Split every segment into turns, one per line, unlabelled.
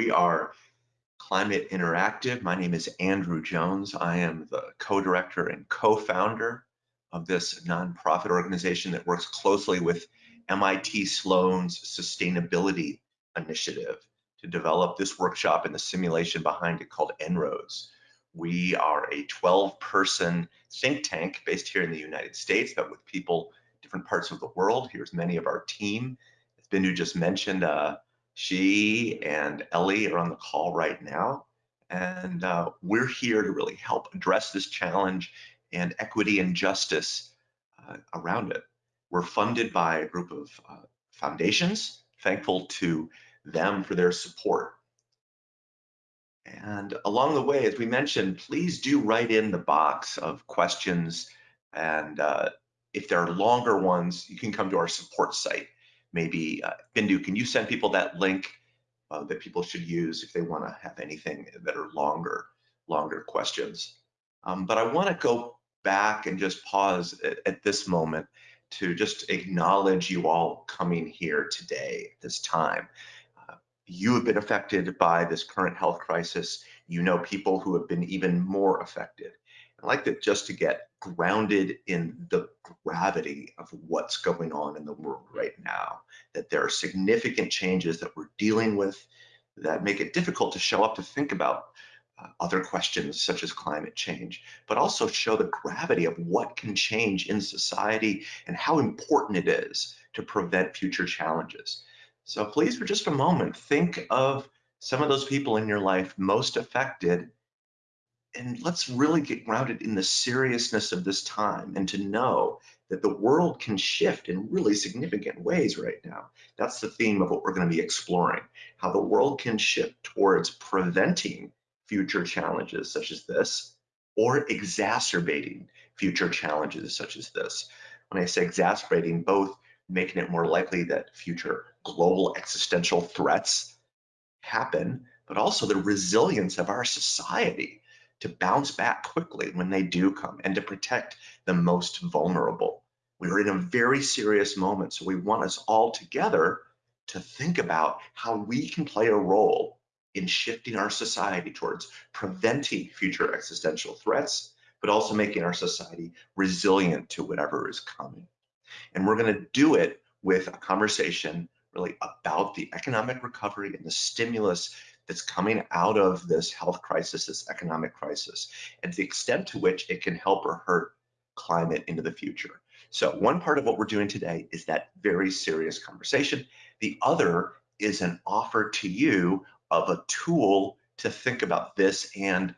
We are Climate Interactive. My name is Andrew Jones. I am the co-director and co-founder of this nonprofit organization that works closely with MIT Sloan's sustainability initiative to develop this workshop and the simulation behind it called En-ROADS. We are a 12 person think tank based here in the United States, but with people different parts of the world. Here's many of our team. As Bindu just mentioned, uh, she and Ellie are on the call right now. And uh, we're here to really help address this challenge and equity and justice uh, around it. We're funded by a group of uh, foundations, thankful to them for their support. And along the way, as we mentioned, please do write in the box of questions. And uh, if there are longer ones, you can come to our support site maybe uh, Bindu, can you send people that link uh, that people should use if they want to have anything that are longer, longer questions? Um, but I want to go back and just pause at, at, this moment to just acknowledge you all coming here today, at this time. Uh, you have been affected by this current health crisis. You know people who have been even more affected. I like that just to get grounded in the gravity of what's going on in the world right now, that there are significant changes that we're dealing with that make it difficult to show up to think about uh, other questions such as climate change, but also show the gravity of what can change in society and how important it is to prevent future challenges. So please, for just a moment, think of some of those people in your life most affected and let's really get grounded in the seriousness of this time and to know that the world can shift in really significant ways right now. That's the theme of what we're going to be exploring, how the world can shift towards preventing future challenges such as this or exacerbating future challenges such as this. When I say exacerbating, both making it more likely that future global existential threats happen, but also the resilience of our society to bounce back quickly when they do come and to protect the most vulnerable. We're in a very serious moment, so we want us all together to think about how we can play a role in shifting our society towards preventing future existential threats, but also making our society resilient to whatever is coming. And we're going to do it with a conversation really about the economic recovery and the stimulus that's coming out of this health crisis, this economic crisis, and the extent to which it can help or hurt climate into the future. So one part of what we're doing today is that very serious conversation. The other is an offer to you of a tool to think about this and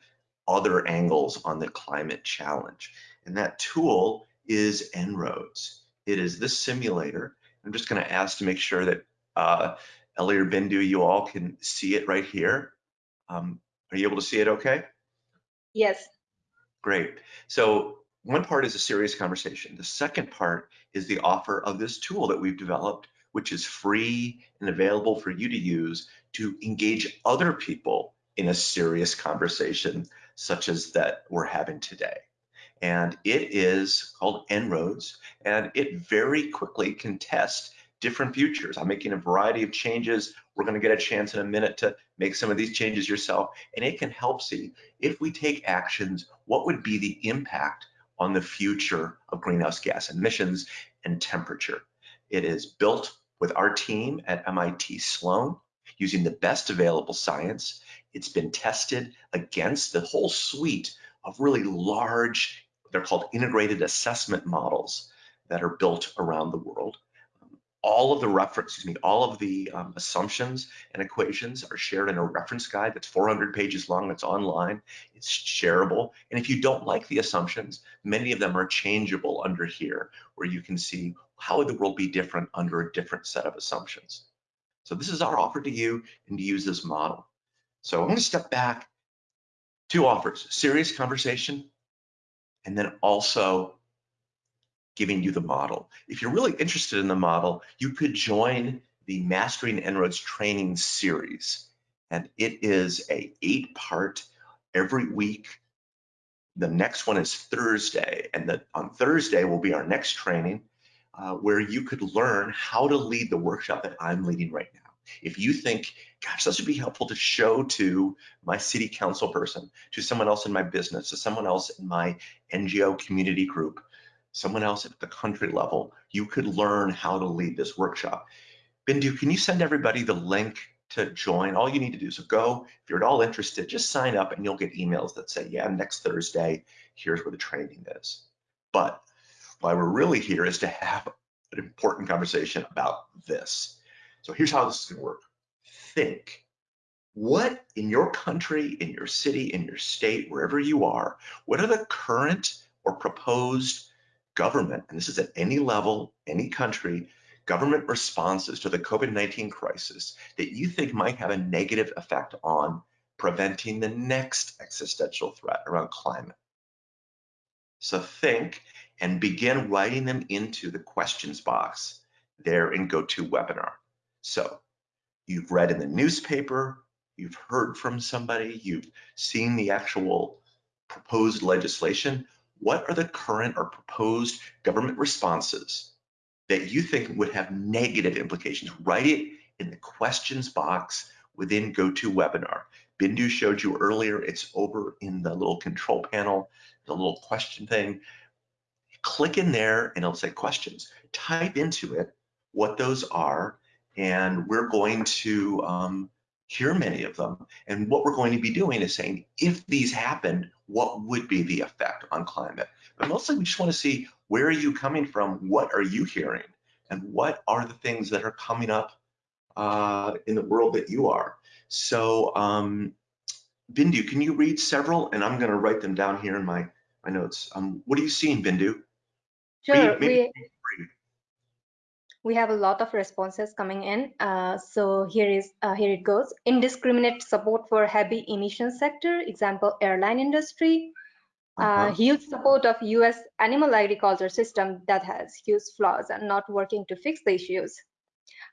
other angles on the climate challenge. And that tool is En-ROADS. It is this simulator. I'm just going to ask to make sure that uh, Ellie or Bindu, you all can see it right here. Um, are you able to see it okay?
Yes.
Great. So one part is a serious conversation. The second part is the offer of this tool that we've developed, which is free and available for you to use to engage other people in a serious conversation such as that we're having today. And it is called En-ROADS, and it very quickly can test different futures. I'm making a variety of changes. We're going to get a chance in a minute to make some of these changes yourself, and it can help see if we take actions, what would be the impact on the future of greenhouse gas emissions and temperature. It is built with our team at MIT Sloan using the best available science. It's been tested against the whole suite of really large, they're called integrated assessment models that are built around the world all of the reference, excuse me, all of the um, assumptions and equations are shared in a reference guide that's 400 pages long, that's online, it's shareable. And if you don't like the assumptions, many of them are changeable under here, where you can see how would the world be different under a different set of assumptions. So this is our offer to you and to use this model. So I'm gonna step back, two offers, serious conversation, and then also giving you the model. If you're really interested in the model, you could join the Mastering En-ROADS training series. And it is a eight part every week. The next one is Thursday. And the, on Thursday will be our next training uh, where you could learn how to lead the workshop that I'm leading right now. If you think, gosh, this would be helpful to show to my city council person, to someone else in my business, to someone else in my NGO community group, someone else at the country level, you could learn how to lead this workshop. Bindu, can you send everybody the link to join? All you need to do is go, if you're at all interested, just sign up and you'll get emails that say, yeah, next Thursday, here's where the training is. But why we're really here is to have an important conversation about this. So here's how this is gonna work. Think, what in your country, in your city, in your state, wherever you are, what are the current or proposed government, and this is at any level, any country, government responses to the COVID-19 crisis that you think might have a negative effect on preventing the next existential threat around climate. So think and begin writing them into the questions box there in GoToWebinar. So you've read in the newspaper, you've heard from somebody, you've seen the actual proposed legislation. What are the current or proposed government responses that you think would have negative implications? Write it in the questions box within GoToWebinar. Bindu showed you earlier, it's over in the little control panel, the little question thing click in there and it'll say questions. Type into it what those are, and we're going to um, hear many of them. And what we're going to be doing is saying, if these happened, what would be the effect on climate? But mostly we just want to see where are you coming from? What are you hearing? And what are the things that are coming up uh, in the world that you are? So um, Bindu, can you read several? And I'm going to write them down here in my, my notes. Um, what are you seeing, Bindu?
Sure. Maybe, maybe we, we have a lot of responses coming in. Uh, so here is uh, here it goes. Indiscriminate support for heavy emission sector, example airline industry. Uh, uh -huh. huge support of U.S. animal agriculture system that has huge flaws and not working to fix the issues.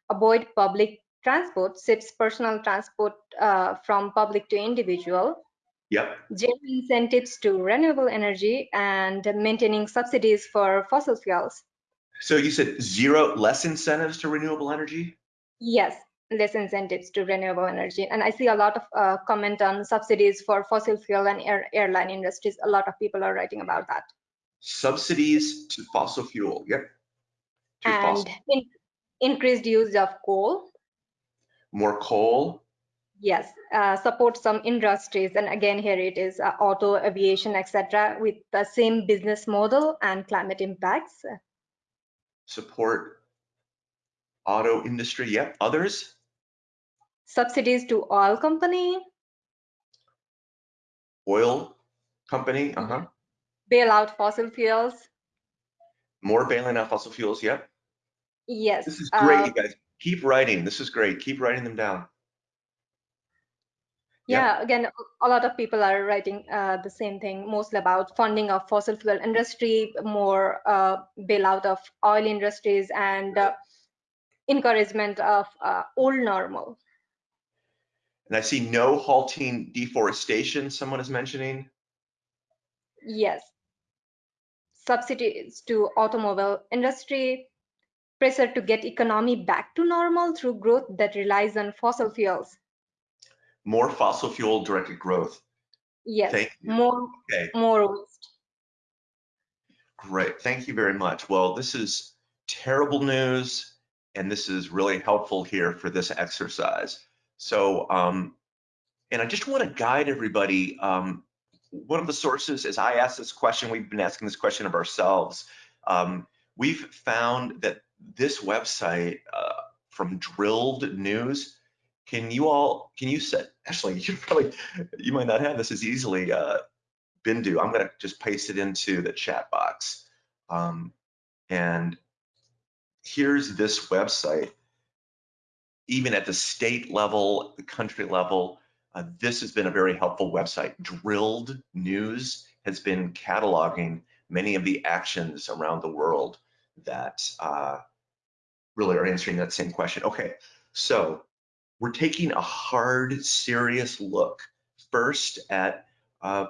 Avoid public transport, shifts personal transport uh, from public to individual.
Yep.
Zero incentives to renewable energy and maintaining subsidies for fossil fuels.
So you said zero less incentives to renewable energy?
Yes, less incentives to renewable energy. And I see a lot of uh, comment on subsidies for fossil fuel and air, airline industries. A lot of people are writing about that.
Subsidies to fossil fuel, yep.
To and in, increased use of coal.
More coal,
Yes, uh, support some industries. And again, here it is uh, auto, aviation, etc., with the same business model and climate impacts.
Support auto industry. Yep. Others?
Subsidies to oil company.
Oil company. Uh huh.
Bail out fossil fuels.
More bailing out fossil fuels. Yep.
Yes.
This is great, uh, you guys. Keep writing. This is great. Keep writing them down
yeah, again a lot of people are writing uh, the same thing mostly about funding of fossil fuel industry more uh, bailout of oil industries and uh, encouragement of uh, old normal.
And i see no halting deforestation someone is mentioning?
Yes. Subsidies to automobile industry pressure to get economy back to normal through growth that relies on fossil fuels
more fossil fuel directed growth.
Yes, more, okay. more waste.
Great, thank you very much. Well, this is terrible news, and this is really helpful here for this exercise. So, um, and I just want to guide everybody. Um, one of the sources, as I asked this question, we've been asking this question of ourselves. Um, we've found that this website uh, from Drilled News can you all, can you set, actually, you probably, you might not have this as easily, uh, Bindu. I'm going to just paste it into the chat box. Um, and here's this website. Even at the state level, the country level, uh, this has been a very helpful website. Drilled News has been cataloging many of the actions around the world that uh, really are answering that same question. Okay, so we're taking a hard, serious look first at uh,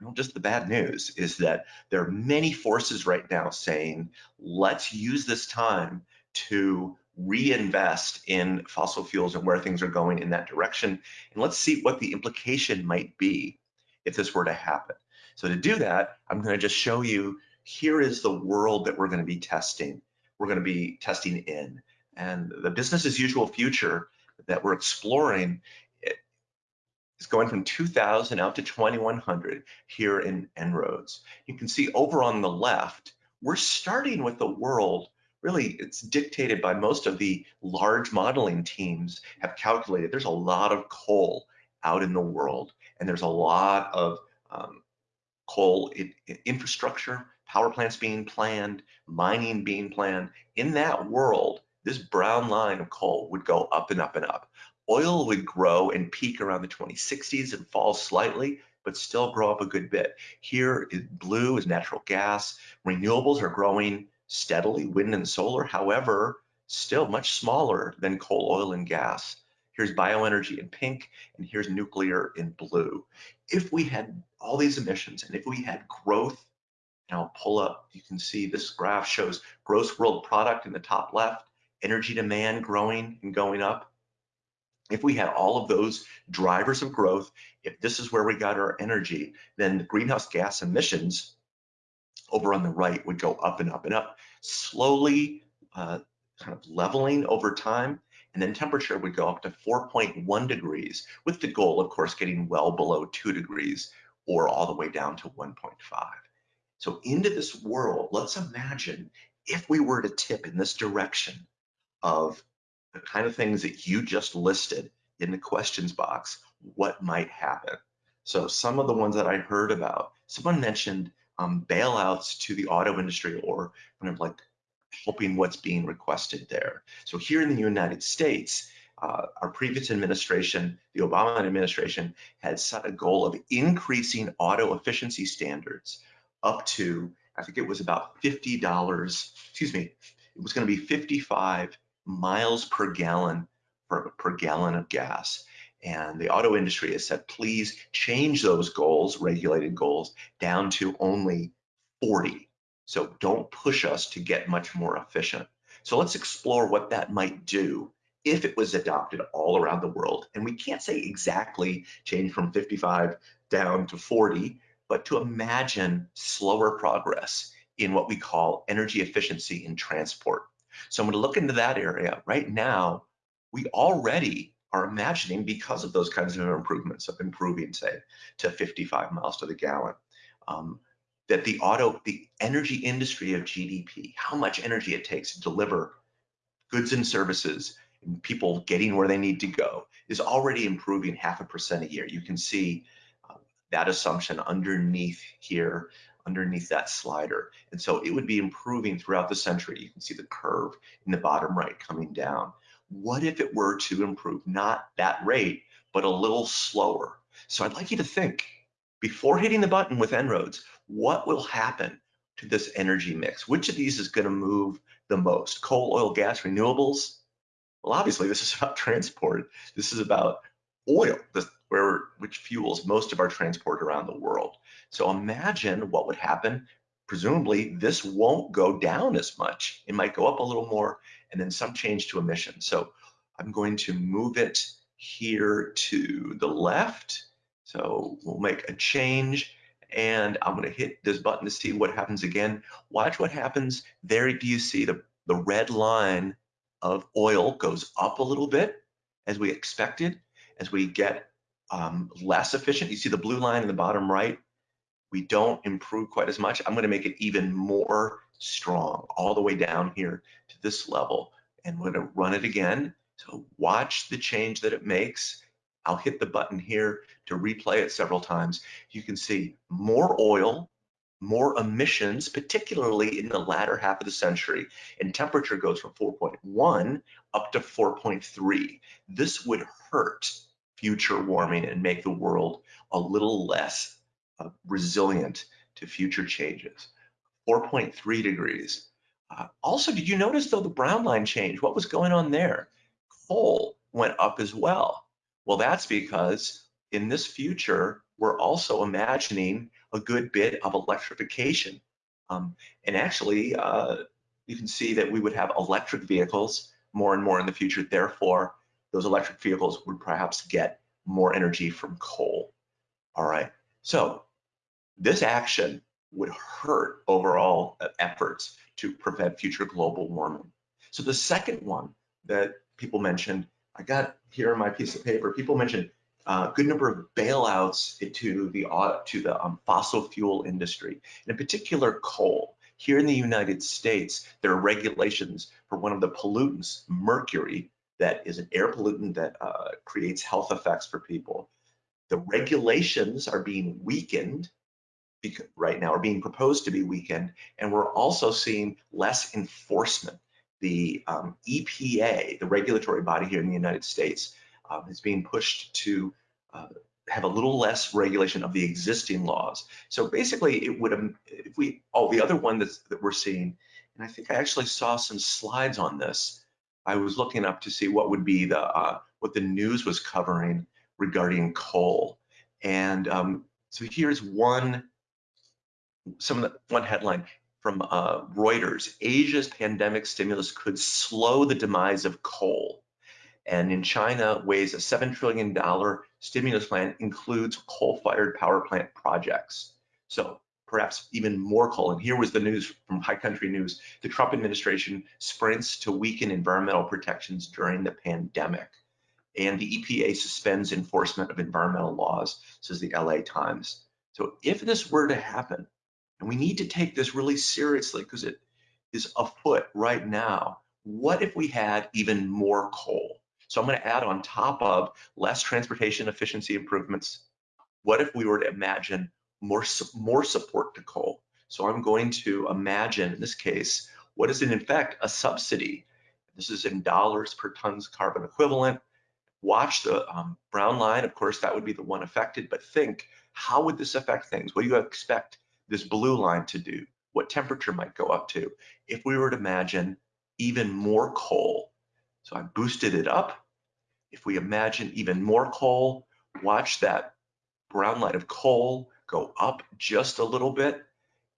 well, just the bad news is that there are many forces right now saying, let's use this time to reinvest in fossil fuels and where things are going in that direction. And let's see what the implication might be if this were to happen. So to do that, I'm going to just show you here is the world that we're going to be testing. We're going to be testing in. And the business as usual future that we're exploring is going from 2000 out to 2100 here in En-ROADS. You can see over on the left, we're starting with the world really it's dictated by most of the large modeling teams have calculated there's a lot of coal out in the world and there's a lot of um, coal infrastructure power plants being planned mining being planned in that world this brown line of coal would go up and up and up oil would grow and peak around the 2060s and fall slightly but still grow up a good bit here is blue is natural gas renewables are growing steadily, wind and solar, however, still much smaller than coal, oil, and gas. Here's bioenergy in pink, and here's nuclear in blue. If we had all these emissions and if we had growth, and I'll pull up, you can see this graph shows gross world product in the top left, energy demand growing and going up. If we had all of those drivers of growth, if this is where we got our energy, then the greenhouse gas emissions over on the right would go up and up and up, slowly uh, kind of leveling over time. And then temperature would go up to 4.1 degrees with the goal, of course, getting well below two degrees or all the way down to 1.5. So into this world, let's imagine if we were to tip in this direction of the kind of things that you just listed in the questions box, what might happen? So some of the ones that I heard about, someone mentioned um, bailouts to the auto industry or kind of like helping what's being requested there. So here in the United States, uh, our previous administration, the Obama administration, had set a goal of increasing auto efficiency standards up to, I think it was about $50, excuse me, it was going to be 55 miles per gallon per, per gallon of gas. And the auto industry has said, please change those goals, regulated goals, down to only 40. So don't push us to get much more efficient. So let's explore what that might do if it was adopted all around the world. And we can't say exactly change from 55 down to 40, but to imagine slower progress in what we call energy efficiency in transport. So I'm going to look into that area. Right now, we already are imagining because of those kinds of improvements of improving, say, to 55 miles to the gallon. Um, that the auto, the energy industry of GDP, how much energy it takes to deliver goods and services and people getting where they need to go is already improving half a percent a year. You can see uh, that assumption underneath here, underneath that slider. And so it would be improving throughout the century. You can see the curve in the bottom right coming down. What if it were to improve not that rate, but a little slower? So I'd like you to think before hitting the button with En-ROADS, what will happen to this energy mix? Which of these is going to move the most? Coal, oil, gas, renewables? Well, obviously, this is about transport. This is about oil, where which fuels most of our transport around the world. So imagine what would happen. Presumably, this won't go down as much. It might go up a little more, and then some change to emissions. So I'm going to move it here to the left. So we'll make a change and I'm going to hit this button to see what happens again. Watch what happens. There do you see the, the red line of oil goes up a little bit as we expected, as we get um, less efficient. You see the blue line in the bottom right. We don't improve quite as much. I'm going to make it even more strong all the way down here to this level. And we're going to run it again. So watch the change that it makes. I'll hit the button here to replay it several times. You can see more oil, more emissions, particularly in the latter half of the century, and temperature goes from 4.1 up to 4.3. This would hurt future warming and make the world a little less uh, resilient to future changes. 4.3 degrees. Uh, also, did you notice though the brown line change? What was going on there? Coal went up as well. Well, that's because in this future, we're also imagining a good bit of electrification. Um, and actually, uh, you can see that we would have electric vehicles more and more in the future. Therefore, those electric vehicles would perhaps get more energy from coal. All right, so this action would hurt overall efforts to prevent future global warming. So the second one that people mentioned, I got here on my piece of paper, people mentioned a uh, good number of bailouts to the to the um, fossil fuel industry, in particular coal. Here in the United States, there are regulations for one of the pollutants, mercury, that is an air pollutant that uh, creates health effects for people. The regulations are being weakened right now, are being proposed to be weakened, and we're also seeing less enforcement. The um, EPA, the regulatory body here in the United States, um, is being pushed to uh, have a little less regulation of the existing laws. So basically, it would, um, if we, oh, the other one that's, that we're seeing, and I think I actually saw some slides on this. I was looking up to see what would be the, uh, what the news was covering regarding coal. And um, so here's one, some of the, one headline from uh, Reuters, Asia's pandemic stimulus could slow the demise of coal. And in China, weighs a $7 trillion stimulus plan includes coal-fired power plant projects. So perhaps even more coal. And here was the news from High Country News. The Trump administration sprints to weaken environmental protections during the pandemic. And the EPA suspends enforcement of environmental laws, says the LA Times. So if this were to happen, and we need to take this really seriously because it is afoot right now, what if we had even more coal? So I'm going to add on top of less transportation efficiency improvements. What if we were to imagine more, more support to coal? So I'm going to imagine, in this case, what is in fact a subsidy? This is in dollars per tons carbon equivalent. Watch the um, brown line, of course, that would be the one affected, but think, how would this affect things? What do you expect this blue line to do? What temperature might go up to? If we were to imagine even more coal so I boosted it up. If we imagine even more coal, watch that brown light of coal go up just a little bit.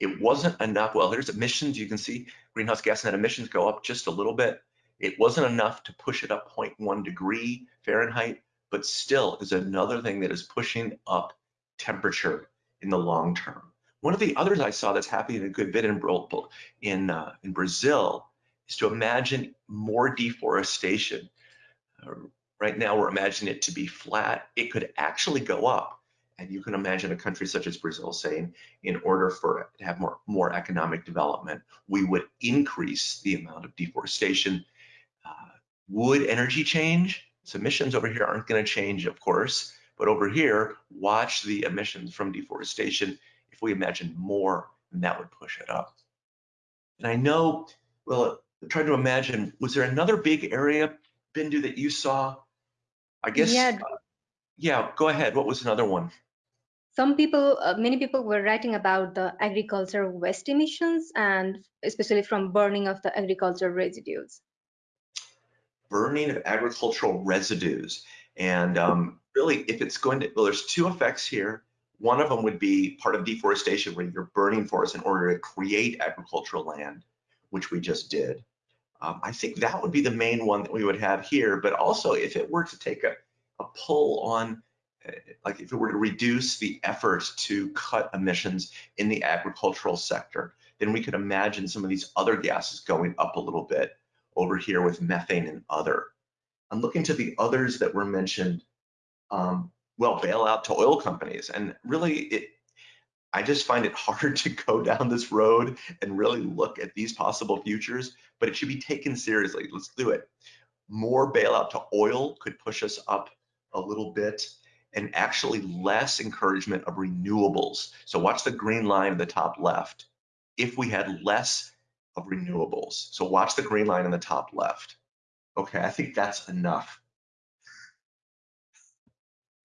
It wasn't enough. Well, there's emissions. You can see greenhouse gas net emissions go up just a little bit. It wasn't enough to push it up 0.1 degree Fahrenheit, but still is another thing that is pushing up temperature in the long term. One of the others I saw that's happening a good bit in, in, uh, in Brazil is to imagine more deforestation. Uh, right now, we're imagining it to be flat. It could actually go up. And you can imagine a country such as Brazil saying, in order for it to have more, more economic development, we would increase the amount of deforestation. Uh, would energy change? So emissions over here aren't going to change, of course, but over here, watch the emissions from deforestation. If we imagine more, then that would push it up. And I know, well, trying to imagine, was there another big area, Bindu, that you saw? I guess,
yeah.
Uh, yeah, go ahead. What was another one?
Some people, uh, many people were writing about the agriculture waste emissions and especially from burning of the agricultural residues.
Burning of agricultural residues. And um, really, if it's going to, well, there's two effects here. One of them would be part of deforestation where you're burning forests in order to create agricultural land which we just did. Um, I think that would be the main one that we would have here, but also if it were to take a, a pull on, uh, like if it were to reduce the effort to cut emissions in the agricultural sector, then we could imagine some of these other gases going up a little bit over here with methane and other. I'm looking to the others that were mentioned, um, well, bailout to oil companies. And really, it, I just find it hard to go down this road and really look at these possible futures, but it should be taken seriously. Let's do it. More bailout to oil could push us up a little bit and actually less encouragement of renewables. So watch the green line in the top left. If we had less of renewables, so watch the green line in the top left. Okay, I think that's enough.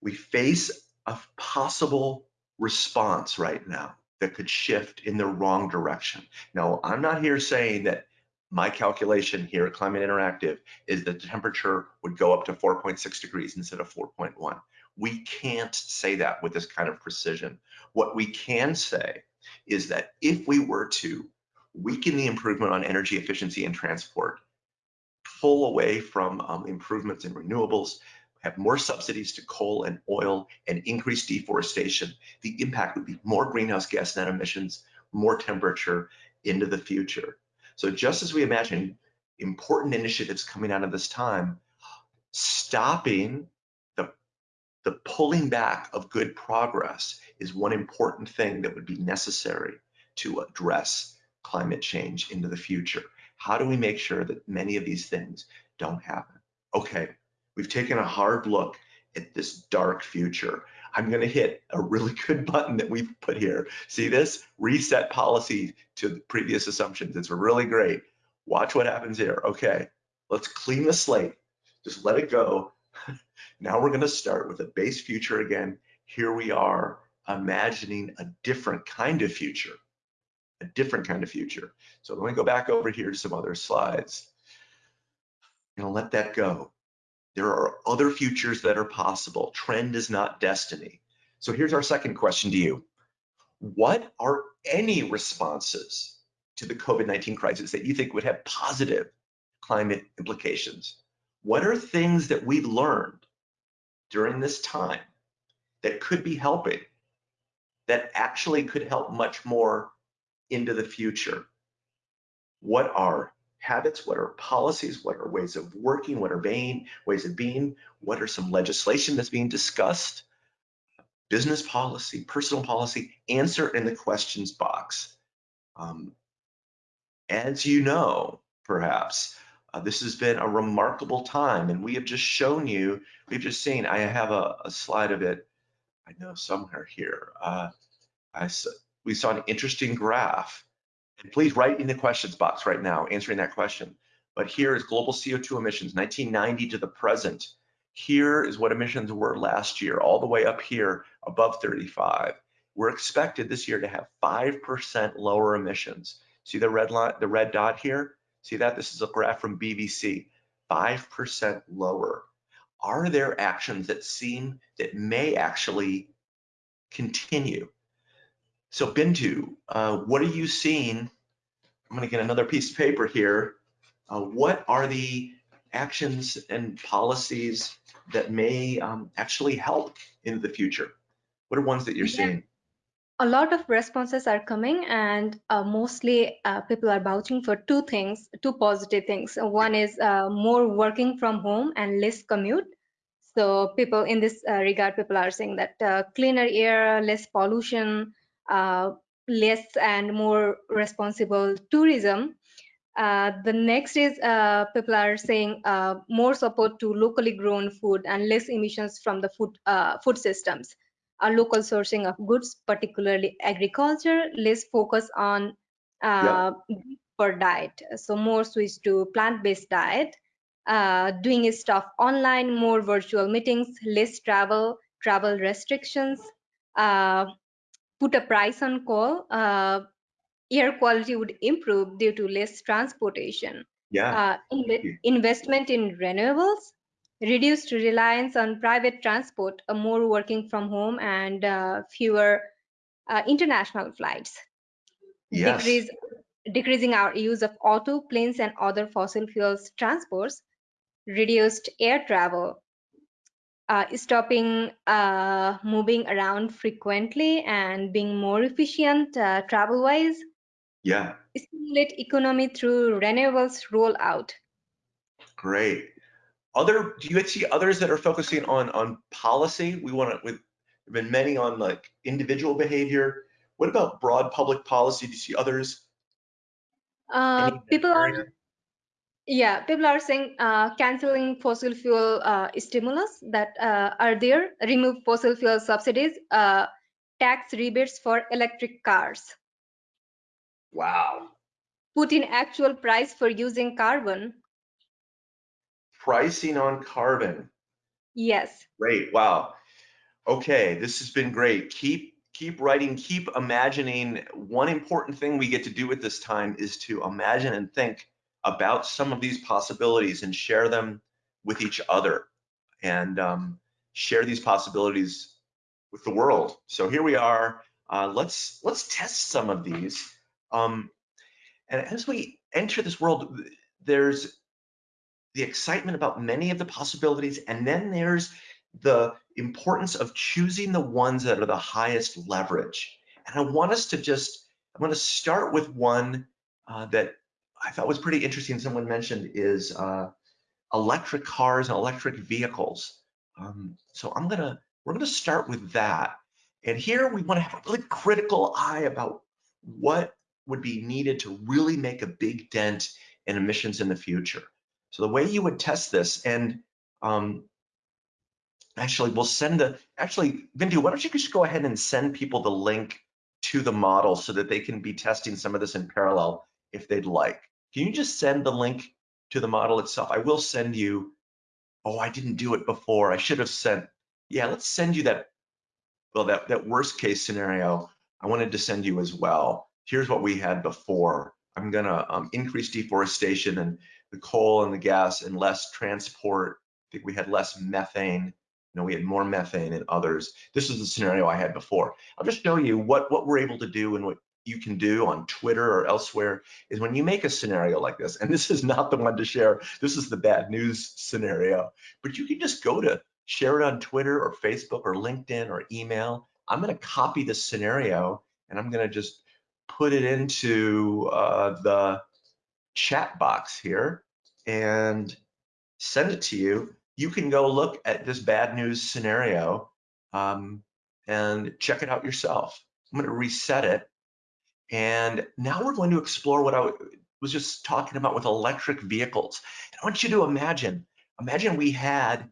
We face a possible response right now that could shift in the wrong direction. Now, I'm not here saying that my calculation here at Climate Interactive is that the temperature would go up to 4.6 degrees instead of 4.1. We can't say that with this kind of precision. What we can say is that if we were to weaken the improvement on energy efficiency and transport, pull away from um, improvements in renewables, have more subsidies to coal and oil and increase deforestation, the impact would be more greenhouse gas net emissions, more temperature into the future. So just as we imagine important initiatives coming out of this time, stopping the, the pulling back of good progress is one important thing that would be necessary to address climate change into the future. How do we make sure that many of these things don't happen? Okay, we've taken a hard look at this dark future. I'm going to hit a really good button that we've put here. See this? Reset policy to the previous assumptions. It's really great. Watch what happens here. Okay, let's clean the slate. Just let it go. now we're going to start with a base future again. Here we are imagining a different kind of future, a different kind of future. So let me go back over here to some other slides. I'm going to let that go. There are other futures that are possible. Trend is not destiny. So here's our second question to you. What are any responses to the COVID-19 crisis that you think would have positive climate implications? What are things that we've learned during this time that could be helping, that actually could help much more into the future? What are habits? What are policies? What are ways of working? What are being, ways of being? What are some legislation that's being discussed? Business policy, personal policy, answer in the questions box. Um, as you know, perhaps, uh, this has been a remarkable time and we have just shown you, we've just seen, I have a, a slide of it, I know somewhere here. Uh, I, we saw an interesting graph and please write in the questions box right now, answering that question. But here is global CO2 emissions, 1990 to the present. Here is what emissions were last year, all the way up here above 35. We're expected this year to have 5% lower emissions. See the red line, the red dot here? See that? This is a graph from BBC, 5% lower. Are there actions that seem that may actually continue? So Bindu, uh, what are you seeing? I'm gonna get another piece of paper here. Uh, what are the actions and policies that may um, actually help in the future? What are ones that you're yeah. seeing?
A lot of responses are coming and uh, mostly uh, people are vouching for two things, two positive things. One is uh, more working from home and less commute. So people in this uh, regard, people are saying that uh, cleaner air, less pollution, uh, less and more responsible tourism. Uh, the next is uh, people are saying uh, more support to locally grown food and less emissions from the food uh, food systems. A local sourcing of goods, particularly agriculture, less focus on yeah. for diet. So more switch to plant-based diet. doing stuff online, more virtual meetings, less travel, travel restrictions, uh, put a price on coal, uh, air quality would improve due to less transportation.
Yeah. Uh,
in investment in renewables, reduced reliance on private transport, a more working from home, and uh, fewer uh, international flights.
Yes.
Decrease, decreasing our use of auto, planes, and other fossil fuels transports, reduced air travel, uh, stopping uh, moving around frequently and being more efficient uh, travel wise.
Yeah.
Stimulate economy through renewables rollout.
Great. Other, do you see others that are focusing on on policy? We want to, with there have been many on like individual behavior. What about broad public policy? Do you see others?
Uh, people are yeah, people are saying uh, canceling fossil fuel uh, stimulus that uh, are there, remove fossil fuel subsidies, uh, tax rebates for electric cars.
Wow.
Put in actual price for using carbon.
Pricing on carbon.
Yes.
Great. Wow. Okay, this has been great. Keep keep writing, keep imagining. One important thing we get to do at this time is to imagine and think about some of these possibilities and share them with each other and um, share these possibilities with the world. So here we are. Uh, let's let's test some of these. Um, and as we enter this world, there's the excitement about many of the possibilities, and then there's the importance of choosing the ones that are the highest leverage. And I want us to just, I'm going to start with one uh, that I thought was pretty interesting. Someone mentioned is uh, electric cars and electric vehicles. Um, so I'm gonna, we're gonna start with that. And here we wanna have a really critical eye about what would be needed to really make a big dent in emissions in the future. So the way you would test this, and um, actually we'll send the, actually, Bindu, why don't you just go ahead and send people the link to the model so that they can be testing some of this in parallel if they'd like. Can you just send the link to the model itself? I will send you, oh, I didn't do it before. I should have sent, yeah, let's send you that, well, that, that worst case scenario. I wanted to send you as well. Here's what we had before. I'm gonna um, increase deforestation and the coal and the gas and less transport. I think we had less methane. You know, we had more methane and others. This is the scenario I had before. I'll just show you what, what we're able to do and what you can do on Twitter or elsewhere is when you make a scenario like this, and this is not the one to share, this is the bad news scenario, but you can just go to share it on Twitter or Facebook or LinkedIn or email. I'm gonna copy this scenario and I'm gonna just put it into uh, the chat box here and send it to you. You can go look at this bad news scenario um, and check it out yourself. I'm gonna reset it and now we're going to explore what I was just talking about with electric vehicles. And I want you to imagine, imagine we had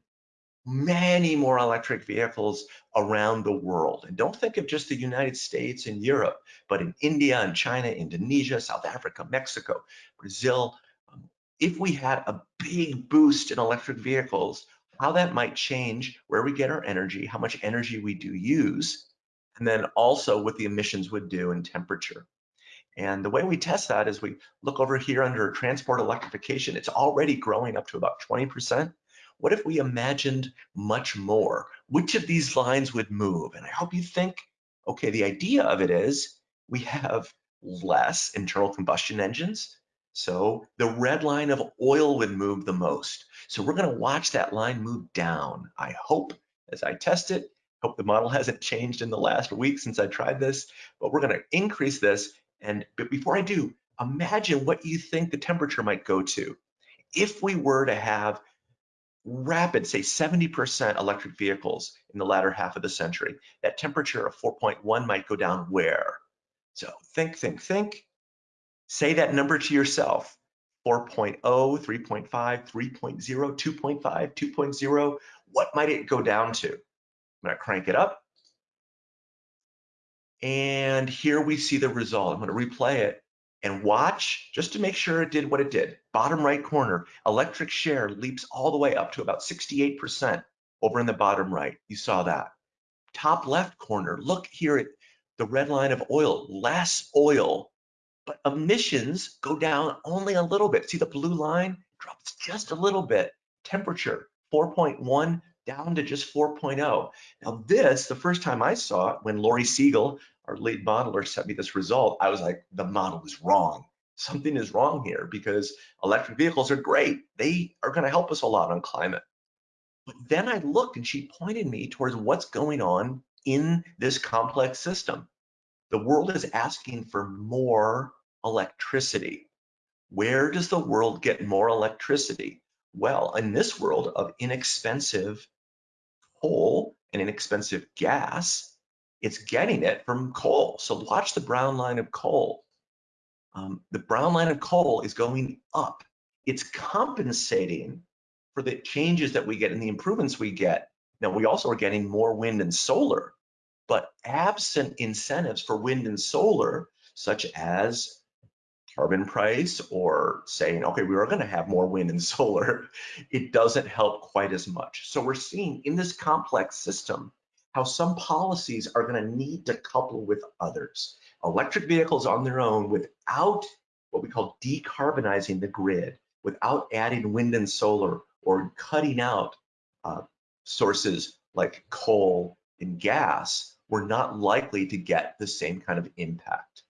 many more electric vehicles around the world. And don't think of just the United States and Europe, but in India and China, Indonesia, South Africa, Mexico, Brazil. Um, if we had a big boost in electric vehicles, how that might change where we get our energy, how much energy we do use, and then also what the emissions would do in temperature. And the way we test that is we look over here under transport electrification. It's already growing up to about 20%. What if we imagined much more? Which of these lines would move? And I hope you think, okay, the idea of it is we have less internal combustion engines. So the red line of oil would move the most. So we're gonna watch that line move down. I hope as I test it, Hope the model hasn't changed in the last week since I tried this, but we're gonna increase this. And but before I do, imagine what you think the temperature might go to. If we were to have rapid, say 70% electric vehicles in the latter half of the century, that temperature of 4.1 might go down where? So think, think, think. Say that number to yourself. 4.0, 3.5, 3.0, 2.5, 2.0. What might it go down to? I'm gonna crank it up. And here we see the result. I'm gonna replay it and watch just to make sure it did what it did. Bottom right corner, electric share leaps all the way up to about 68% over in the bottom right. You saw that. Top left corner, look here at the red line of oil, less oil, but emissions go down only a little bit. See the blue line drops just a little bit. Temperature 4.1 down to just 4.0. Now this, the first time I saw it, when Lori Siegel, our lead modeler, sent me this result, I was like, the model is wrong. Something is wrong here because electric vehicles are great. They are gonna help us a lot on climate. But then I looked and she pointed me towards what's going on in this complex system. The world is asking for more electricity. Where does the world get more electricity? Well, in this world of inexpensive coal and inexpensive gas, it's getting it from coal. So watch the brown line of coal. Um, the brown line of coal is going up. It's compensating for the changes that we get and the improvements we get. Now, we also are getting more wind and solar, but absent incentives for wind and solar, such as carbon price or saying, okay, we are going to have more wind and solar, it doesn't help quite as much. So we're seeing in this complex system how some policies are going to need to couple with others. Electric vehicles on their own without what we call decarbonizing the grid, without adding wind and solar or cutting out uh, sources like coal and gas, we're not likely to get the same kind of impact.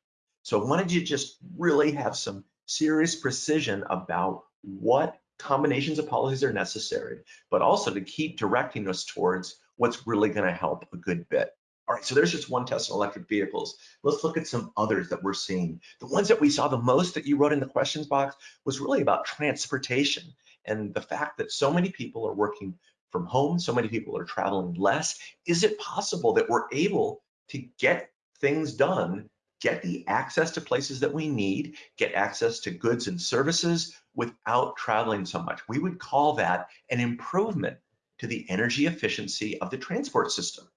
So I wanted you just really have some serious precision about what combinations of policies are necessary, but also to keep directing us towards what's really gonna help a good bit. All right, so there's just one test on electric vehicles. Let's look at some others that we're seeing. The ones that we saw the most that you wrote in the questions box was really about transportation and the fact that so many people are working from home, so many people are traveling less. Is it possible that we're able to get things done, get the access to places that we need, get access to goods and services without traveling so much? We would call that an improvement to the energy efficiency of the transport system.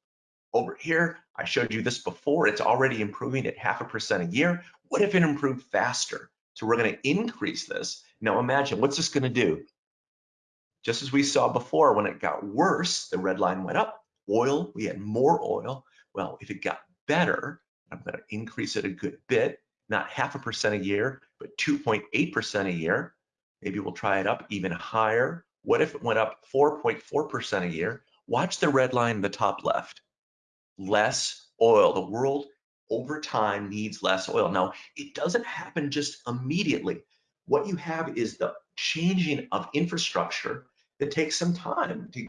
Over here, I showed you this before, it's already improving at half a percent a year. What if it improved faster? So we're gonna increase this. Now imagine, what's this gonna do? Just as we saw before, when it got worse, the red line went up. Oil, we had more oil. Well, if it got better, I'm gonna increase it a good bit, not half a percent a year, but 2.8% a year. Maybe we'll try it up even higher. What if it went up 4.4% a year? Watch the red line in the top left less oil. The world over time needs less oil. Now, it doesn't happen just immediately. What you have is the changing of infrastructure that takes some time to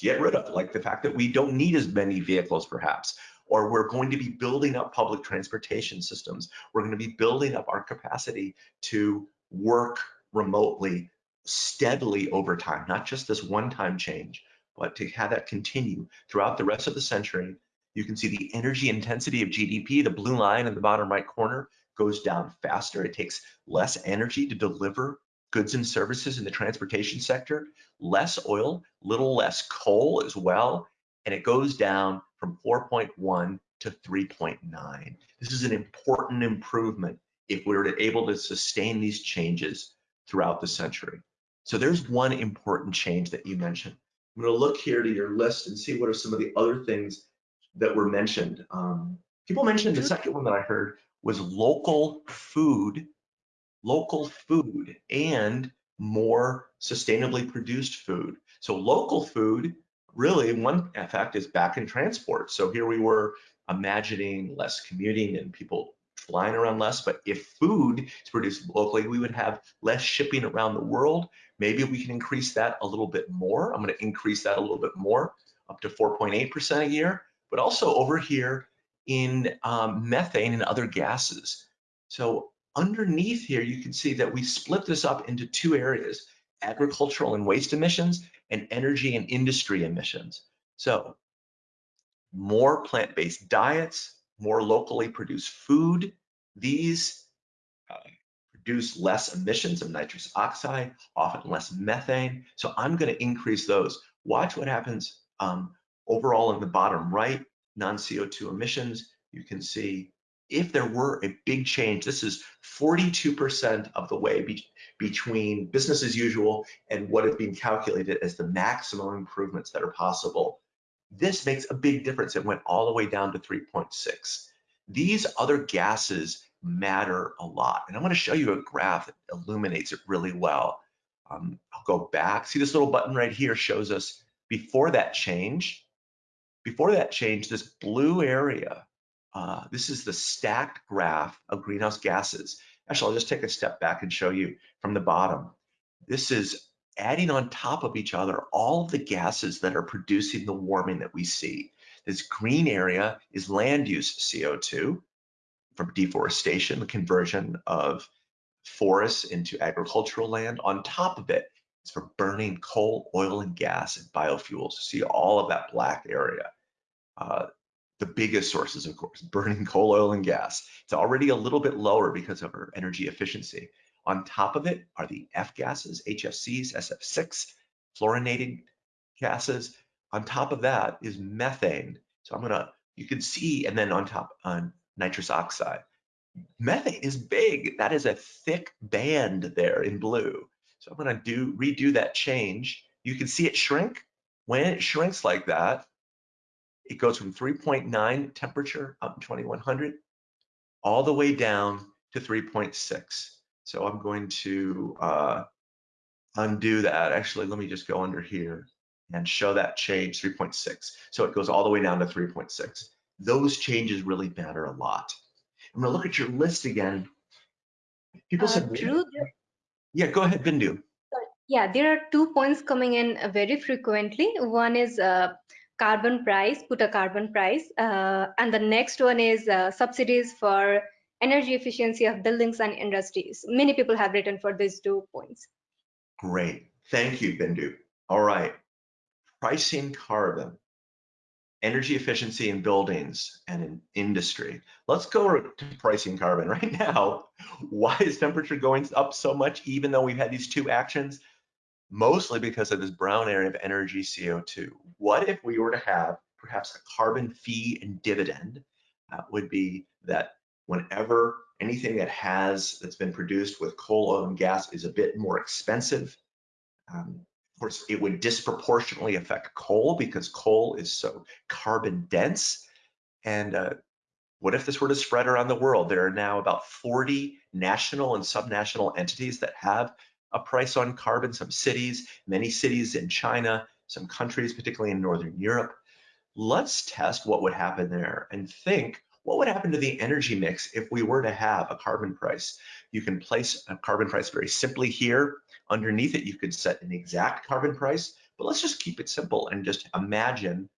get rid of, like the fact that we don't need as many vehicles perhaps, or we're going to be building up public transportation systems. We're going to be building up our capacity to work remotely steadily over time, not just this one-time change, but to have that continue throughout the rest of the century you can see the energy intensity of GDP, the blue line in the bottom right corner, goes down faster. It takes less energy to deliver goods and services in the transportation sector, less oil, little less coal as well, and it goes down from 4.1 to 3.9. This is an important improvement if we were able to sustain these changes throughout the century. So there's one important change that you mentioned. I'm going to look here to your list and see what are some of the other things that were mentioned. Um, people mentioned the second one that I heard was local food, local food and more sustainably produced food. So local food, really one effect is back in transport. So here we were imagining less commuting and people flying around less, but if food is produced locally, we would have less shipping around the world. Maybe we can increase that a little bit more. I'm gonna increase that a little bit more, up to 4.8% a year but also over here in um, methane and other gases. So underneath here, you can see that we split this up into two areas, agricultural and waste emissions and energy and industry emissions. So more plant-based diets, more locally produced food, these uh, produce less emissions of nitrous oxide, often less methane. So I'm gonna increase those. Watch what happens um, Overall in the bottom right, non-CO2 emissions, you can see if there were a big change, this is 42% of the way be between business as usual and what is being calculated as the maximum improvements that are possible. This makes a big difference. It went all the way down to 3.6. These other gases matter a lot. And I'm gonna show you a graph that illuminates it really well. Um, I'll go back. See this little button right here shows us before that change, before that change, this blue area, uh, this is the stacked graph of greenhouse gases. Actually, I'll just take a step back and show you from the bottom. This is adding on top of each other all of the gases that are producing the warming that we see. This green area is land use CO2 from deforestation, the conversion of forests into agricultural land. On top of it, it's for burning coal, oil, and gas and biofuels. See all of that black area. Uh, the biggest sources, of course, burning coal, oil, and gas. It's already a little bit lower because of our energy efficiency. On top of it are the F gases, HFCs, SF6, fluorinated gases. On top of that is methane. So I'm gonna, you can see, and then on top on nitrous oxide. Methane is big. That is a thick band there in blue. So I'm gonna do redo that change. You can see it shrink. When it shrinks like that, it goes from 3.9 temperature up in 2100 all the way down to 3.6. So I'm going to uh, undo that. Actually, let me just go under here and show that change 3.6. So it goes all the way down to 3.6. Those changes really matter a lot. I'm gonna look at your list again. People uh, said,
Drew,
yeah, go ahead, Bindu.
Yeah, there are two points coming in very frequently. One is uh, carbon price, put a carbon price, uh, and the next one is uh, subsidies for energy efficiency of buildings and industries. Many people have written for these two points.
Great, thank you, Bindu. All right, pricing carbon, energy efficiency in buildings and in industry. Let's go to pricing carbon right now. Why is temperature going up so much even though we've had these two actions? Mostly because of this brown area of energy CO2. What if we were to have perhaps a carbon fee and dividend? Uh, would be that whenever anything that has that's been produced with coal, oil, and gas is a bit more expensive, um, of course, it would disproportionately affect coal because coal is so carbon dense. And uh, what if this were to spread around the world? There are now about 40 national and subnational entities that have a price on carbon, some cities, many cities in China, some countries, particularly in Northern Europe. Let's test what would happen there and think what would happen to the energy mix if we were to have a carbon price? You can place a carbon price very simply here. Underneath it, you could set an exact carbon price, but let's just keep it simple and just imagine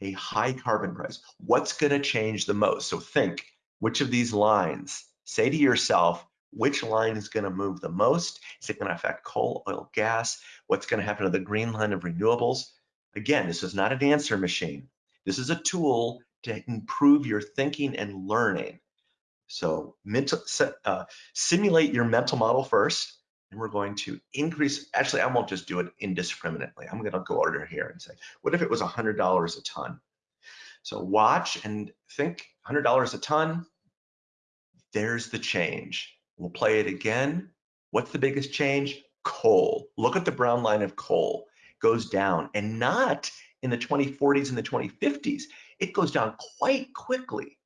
a high carbon price. What's going to change the most? So think which of these lines, say to yourself, which line is going to move the most? Is it going to affect coal, oil, gas? What's going to happen to the green line of renewables? Again, this is not an answer machine. This is a tool to improve your thinking and learning. So mental, uh, simulate your mental model first, and we're going to increase, actually, I won't just do it indiscriminately. I'm gonna go order here and say, what if it was $100 a ton? So watch and think $100 a ton, there's the change. We'll play it again. What's the biggest change? Coal. Look at the brown line of coal. It Goes down and not in the 2040s and the 2050s. It goes down quite quickly.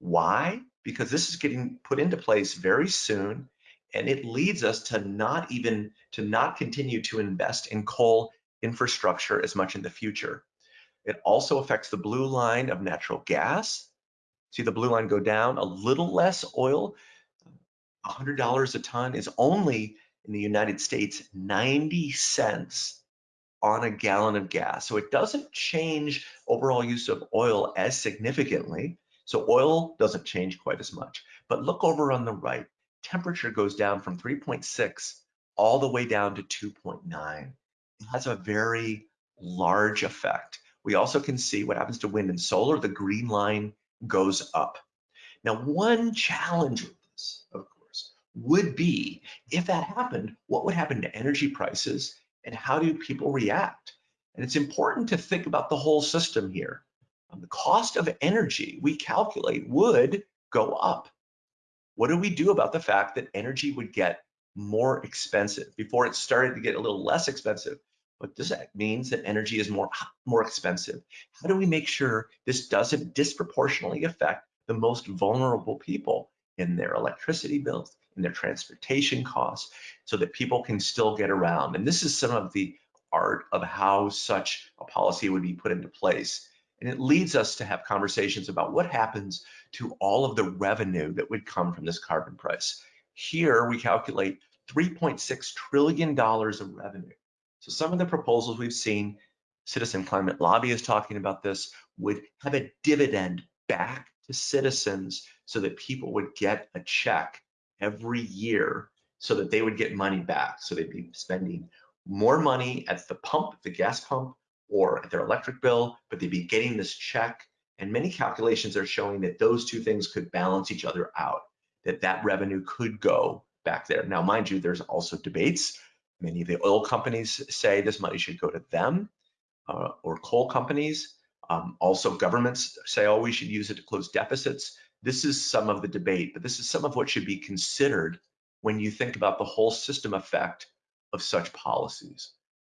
Why? because this is getting put into place very soon and it leads us to not even to not continue to invest in coal infrastructure as much in the future. It also affects the blue line of natural gas. See the blue line go down, a little less oil, $100 a ton is only in the United States 90 cents on a gallon of gas. So it doesn't change overall use of oil as significantly, so oil doesn't change quite as much. But look over on the right, temperature goes down from 3.6 all the way down to 2.9. It has a very large effect. We also can see what happens to wind and solar. The green line goes up. Now, one challenge with this, of course, would be if that happened, what would happen to energy prices and how do people react? And it's important to think about the whole system here. Um, the cost of energy we calculate would go up. What do we do about the fact that energy would get more expensive before it started to get a little less expensive? What does that means that energy is more, more expensive? How do we make sure this doesn't disproportionately affect the most vulnerable people in their electricity bills, in their transportation costs, so that people can still get around? And this is some of the art of how such a policy would be put into place. And it leads us to have conversations about what happens to all of the revenue that would come from this carbon price. Here we calculate $3.6 trillion of revenue. So some of the proposals we've seen, Citizen Climate Lobby is talking about this, would have a dividend back to citizens so that people would get a check every year so that they would get money back. So they'd be spending more money at the pump, the gas pump, or at their electric bill, but they'd be getting this check. And many calculations are showing that those two things could balance each other out, that that revenue could go back there. Now, mind you, there's also debates. Many of the oil companies say this money should go to them uh, or coal companies. Um, also, governments say, oh, we should use it to close deficits. This is some of the debate, but this is some of what should be considered when you think about the whole system effect of such policies.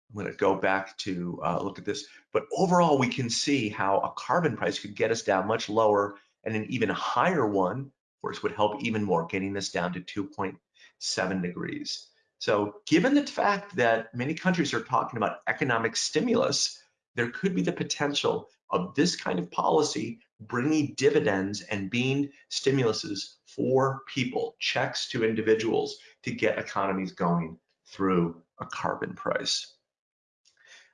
I'm going to go back to uh, look at this. But overall, we can see how a carbon price could get us down much lower and an even higher one, of course, would help even more, getting this down to 2.7 degrees. So given the fact that many countries are talking about economic stimulus, there could be the potential of this kind of policy bringing dividends and being stimuluses for people, checks to individuals to get economies going through a carbon price.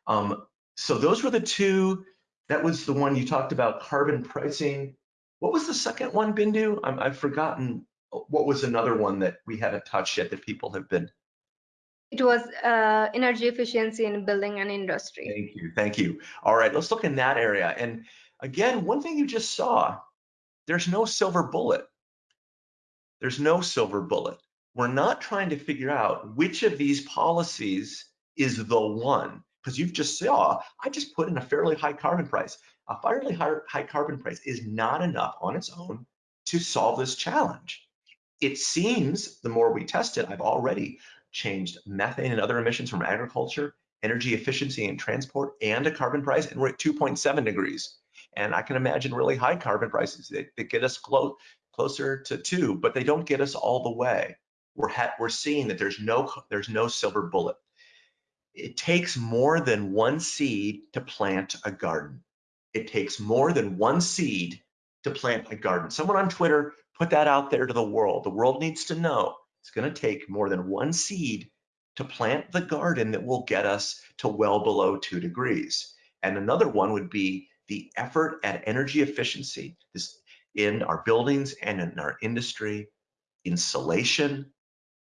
Um, so those were the two, that was the one you talked about, carbon pricing. What was the second one, Bindu? i have forgotten what was another one that we haven't touched yet that people have been
it was uh, energy efficiency in building and industry.
Thank you, thank you. All right, let's look in that area. And again, one thing you just saw, there's no silver bullet. There's no silver bullet. We're not trying to figure out which of these policies is the one, because you've just saw, I just put in a fairly high carbon price. A fairly high, high carbon price is not enough on its own to solve this challenge. It seems the more we test it, I've already changed methane and other emissions from agriculture, energy efficiency and transport, and a carbon price, and we're at 2.7 degrees. And I can imagine really high carbon prices that, that get us close, closer to two, but they don't get us all the way. We're, we're seeing that there's no, there's no silver bullet. It takes more than one seed to plant a garden. It takes more than one seed to plant a garden. Someone on Twitter put that out there to the world. The world needs to know it's going to take more than one seed to plant the garden that will get us to well below two degrees. And another one would be the effort at energy efficiency this, in our buildings and in our industry, insulation,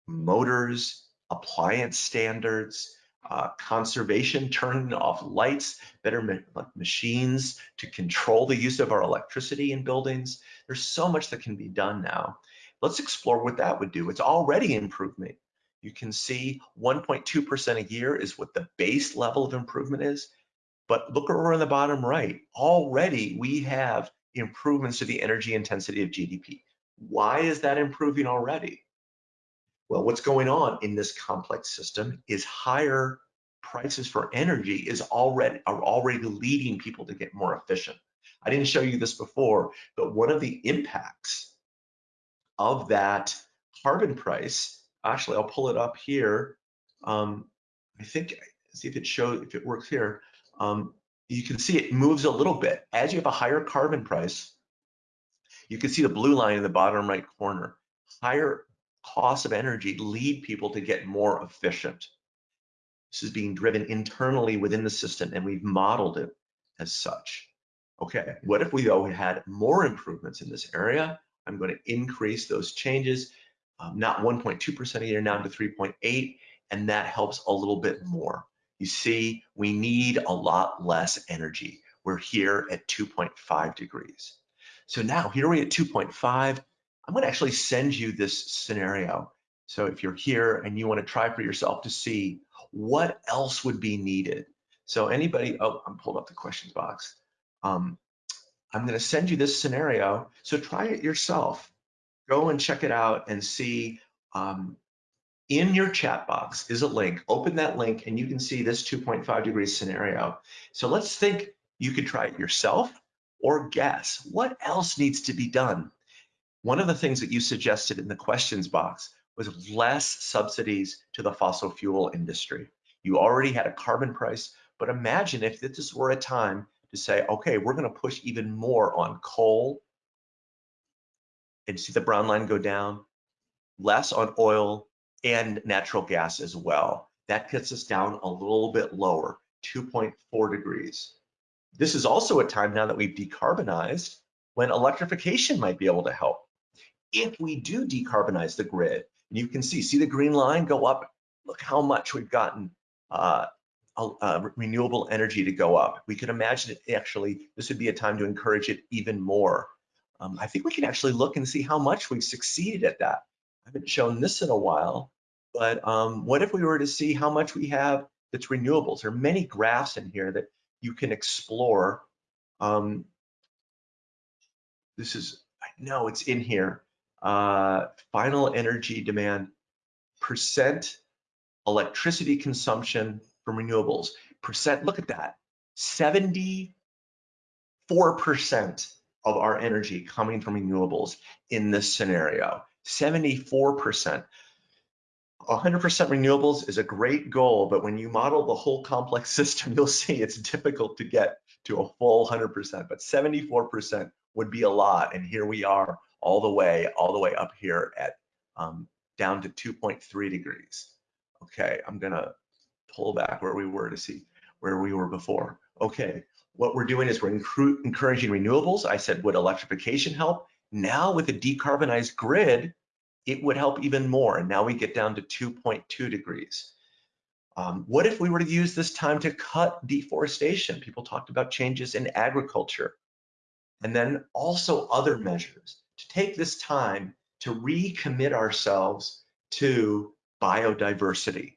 motors, appliance standards, uh, conservation, turning off lights, better ma machines to control the use of our electricity in buildings. There's so much that can be done now. Let's explore what that would do. It's already improvement. You can see 1.2% a year is what the base level of improvement is. But look over on the bottom right. Already we have improvements to the energy intensity of GDP. Why is that improving already? Well, what's going on in this complex system is higher prices for energy is already are already leading people to get more efficient. I didn't show you this before, but one of the impacts of that carbon price, actually, I'll pull it up here. Um, I think, see if it shows, if it works here. Um, you can see it moves a little bit. As you have a higher carbon price, you can see the blue line in the bottom right corner. Higher costs of energy lead people to get more efficient. This is being driven internally within the system and we've modeled it as such. Okay, what if we though had more improvements in this area? I'm going to increase those changes, um, not 1.2% a year now to 3.8, and that helps a little bit more. You see, we need a lot less energy. We're here at 2.5 degrees. So now here we're at 2.5. I'm going to actually send you this scenario. So if you're here and you want to try for yourself to see what else would be needed. So anybody, oh, I'm pulled up the questions box. Um, I'm going to send you this scenario. So try it yourself. Go and check it out and see um, in your chat box is a link. Open that link and you can see this 2.5 degree scenario. So let's think you could try it yourself or guess what else needs to be done. One of the things that you suggested in the questions box was less subsidies to the fossil fuel industry. You already had a carbon price, but imagine if this were a time to say, okay, we're going to push even more on coal and see the brown line go down, less on oil and natural gas as well. That gets us down a little bit lower, 2.4 degrees. This is also a time now that we've decarbonized when electrification might be able to help. If we do decarbonize the grid, and you can see, see the green line go up, look how much we've gotten uh, uh, renewable energy to go up. We could imagine it actually, this would be a time to encourage it even more. Um, I think we can actually look and see how much we've succeeded at that. I haven't shown this in a while, but um, what if we were to see how much we have that's renewables? There are many graphs in here that you can explore. Um, this is, I know it's in here. Uh, final energy demand, percent electricity consumption from renewables. Percent, look at that, 74% of our energy coming from renewables in this scenario, 74%. 100% renewables is a great goal, but when you model the whole complex system, you'll see it's difficult to get to a full 100%, but 74% would be a lot. And here we are all the way, all the way up here at um, down to 2.3 degrees. Okay, I'm gonna pull back where we were to see where we were before. Okay, what we're doing is we're encouraging renewables. I said, would electrification help? Now with a decarbonized grid, it would help even more. And now we get down to 2.2 degrees. Um, what if we were to use this time to cut deforestation? People talked about changes in agriculture. And then also other measures to take this time to recommit ourselves to biodiversity.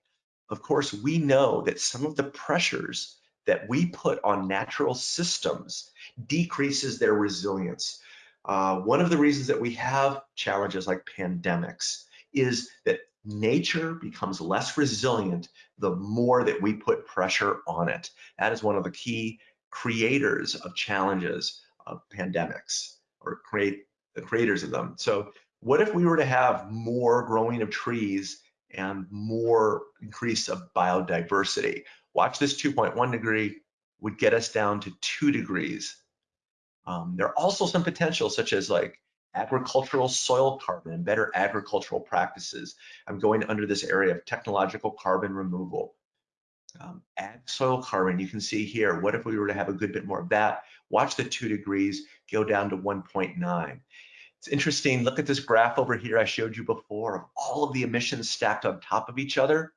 Of course, we know that some of the pressures that we put on natural systems decreases their resilience. Uh, one of the reasons that we have challenges like pandemics is that nature becomes less resilient the more that we put pressure on it. That is one of the key creators of challenges of pandemics or create the creators of them. So what if we were to have more growing of trees and more increase of biodiversity? Watch this 2.1 degree would get us down to two degrees um, there are also some potentials such as like agricultural soil carbon and better agricultural practices. I'm going under this area of technological carbon removal. Um, ag soil carbon, you can see here, what if we were to have a good bit more of that? Watch the two degrees go down to 1.9. It's interesting, look at this graph over here I showed you before of all of the emissions stacked on top of each other.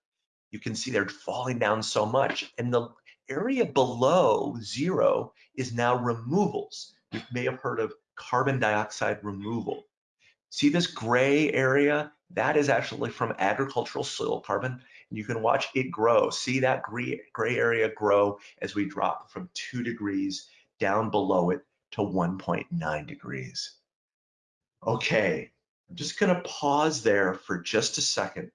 You can see they're falling down so much. And the area below zero is now removals. You may have heard of carbon dioxide removal. See this gray area? That is actually from agricultural soil carbon. And you can watch it grow. See that gray, gray area grow as we drop from two degrees down below it to 1.9 degrees. Okay, I'm just gonna pause there for just a second.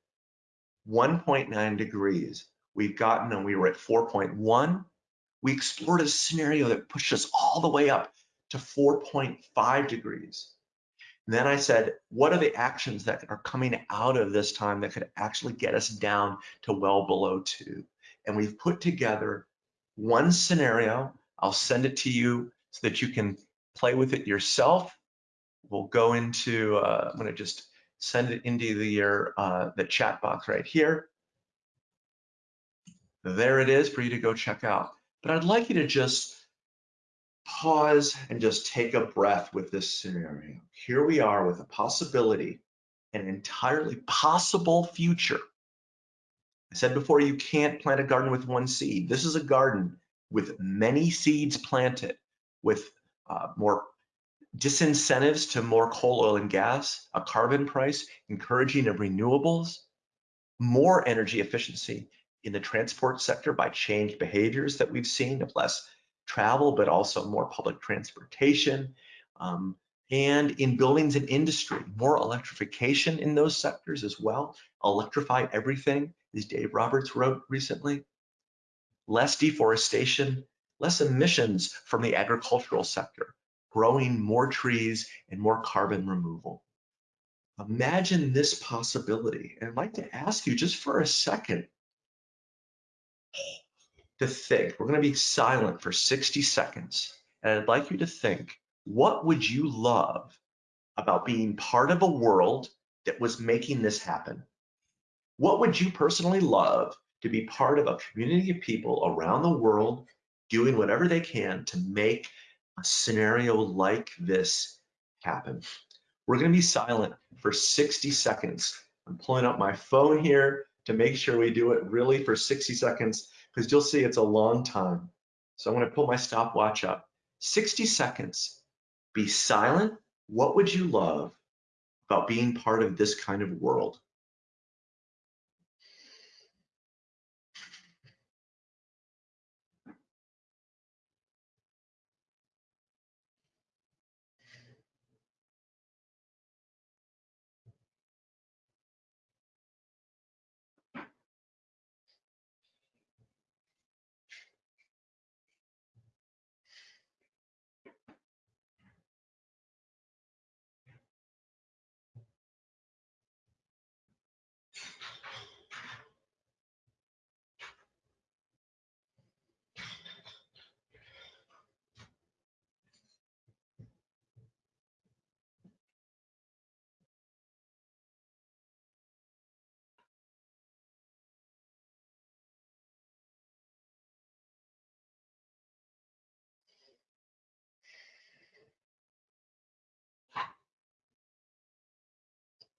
1.9 degrees. We've gotten, and we were at 4.1. We explored a scenario that pushed us all the way up to 4.5 degrees. And then I said, what are the actions that are coming out of this time that could actually get us down to well below two? And we've put together one scenario. I'll send it to you so that you can play with it yourself. We'll go into, uh, I'm gonna just send it into the, your, uh, the chat box right here. There it is for you to go check out. But I'd like you to just pause and just take a breath with this scenario. Here we are with a possibility, an entirely possible future. I said before, you can't plant a garden with one seed. This is a garden with many seeds planted, with uh, more disincentives to more coal, oil, and gas, a carbon price, encouraging of renewables, more energy efficiency in the transport sector by changed behaviors that we've seen of less travel, but also more public transportation. Um, and in buildings and industry, more electrification in those sectors as well. Electrify everything, as Dave Roberts wrote recently. Less deforestation, less emissions from the agricultural sector, growing more trees and more carbon removal. Imagine this possibility. And I'd like to ask you just for a second, to think. We're going to be silent for 60 seconds. And I'd like you to think, what would you love about being part of a world that was making this happen? What would you personally love to be part of a community of people around the world doing whatever they can to make a scenario like this happen? We're going to be silent for 60 seconds. I'm pulling up my phone here to make sure we do it really for 60 seconds because you'll see it's a long time. So I'm to pull my stopwatch up. 60 seconds. Be silent. What would you love about being part of this kind of world?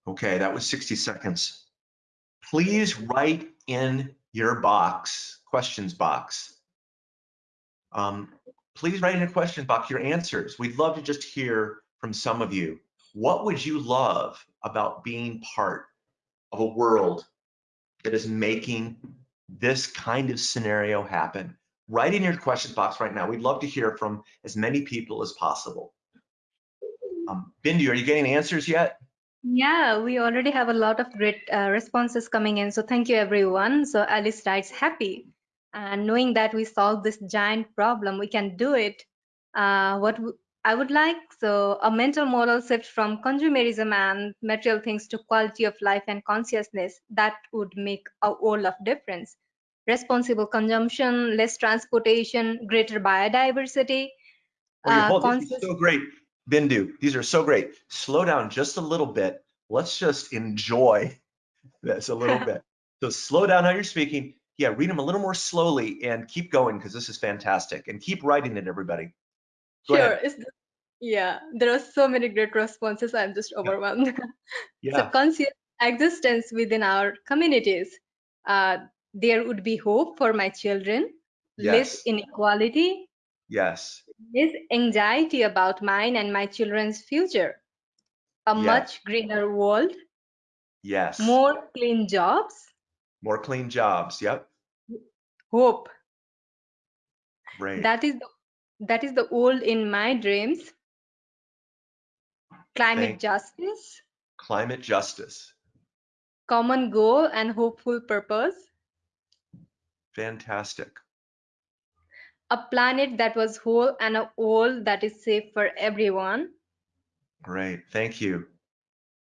Okay, that was 60 seconds. Please write in your box, questions box. Um, please write in a question box your answers. We'd love to just hear from some of you. What would you love about being part of a world that is making this kind of scenario happen? Write in your question box right now. We'd love to hear from as many people as possible. Um, Bindu, are you getting answers yet?
Yeah, we already have a lot of great uh, responses coming in. So thank you, everyone. So Alice writes, happy. And knowing that we solved this giant problem, we can do it. Uh, what I would like, so a mental model shift from consumerism and material things to quality of life and consciousness, that would make a world of difference. Responsible consumption, less transportation, greater biodiversity.
Oh, uh, conscious... so great. Bindu, these are so great. Slow down just a little bit. Let's just enjoy this a little bit. So slow down how you're speaking. Yeah, read them a little more slowly and keep going because this is fantastic. And keep writing it, everybody.
Go sure. yeah, there are so many great responses. I'm just overwhelmed. Yeah. so conscious existence within our communities. Uh, there would be hope for my children, yes. less inequality,
Yes.
This anxiety about mine and my children's future. A yes. much greener world.
Yes.
More clean jobs.
More clean jobs. Yep.
Hope.
Right.
That is the, that is the old in my dreams. Climate Thank justice.
Climate justice.
Common goal and hopeful purpose.
Fantastic
a planet that was whole and a world that is safe for everyone.
Great, thank you.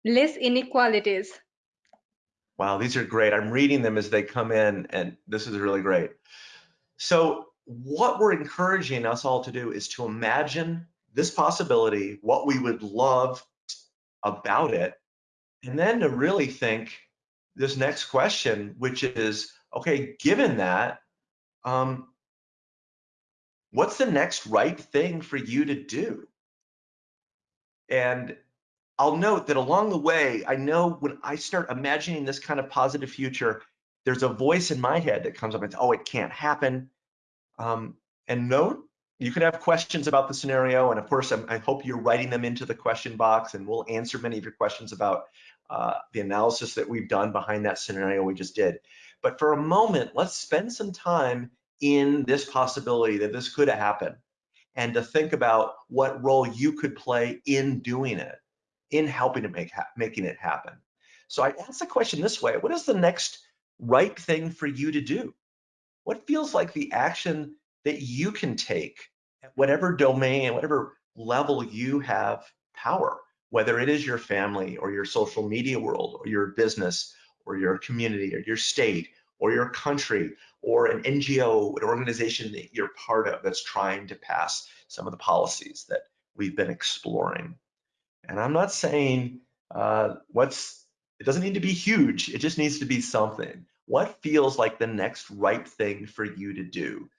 Less inequalities.
Wow, these are great. I'm reading them as they come in, and this is really great. So, what we're encouraging us all to do is to imagine this possibility, what we would love about it, and then to really think this next question, which is okay, given that, um, what's the next right thing for you to do? And I'll note that along the way, I know when I start imagining this kind of positive future, there's a voice in my head that comes up and says, oh, it can't happen. Um, and note, you can have questions about the scenario. And of course, I'm, i hope you're writing them into the question box and we'll answer many of your questions about uh, the analysis that we've done behind that scenario we just did. But for a moment, let's spend some time in this possibility that this could happen and to think about what role you could play in doing it, in helping to make making it happen. So I ask the question this way, what is the next right thing for you to do? What feels like the action that you can take at whatever domain, whatever level you have power, whether it is your family or your social media world or your business or your community or your state or your country or an NGO, an organization that you're part of that's trying to pass some of the policies that we've been exploring. And I'm not saying uh, what's, it doesn't need to be huge, it just needs to be something. What feels like the next right thing for you to do?